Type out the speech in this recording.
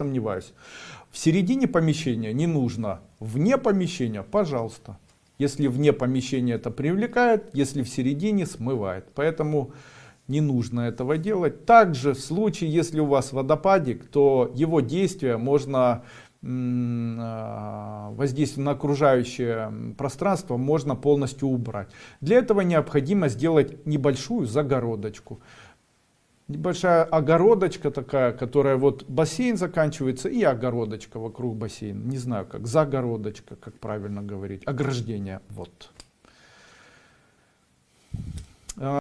сомневаюсь. В середине помещения не нужно, вне помещения, пожалуйста. Если вне помещения это привлекает, если в середине смывает. Поэтому не нужно этого делать. Также в случае, если у вас водопадик, то его действие можно а, воздействие на окружающее пространство можно полностью убрать. Для этого необходимо сделать небольшую загородочку. Небольшая огородочка такая, которая вот бассейн заканчивается и огородочка вокруг бассейна. Не знаю как, загородочка, как правильно говорить, ограждение. Вот.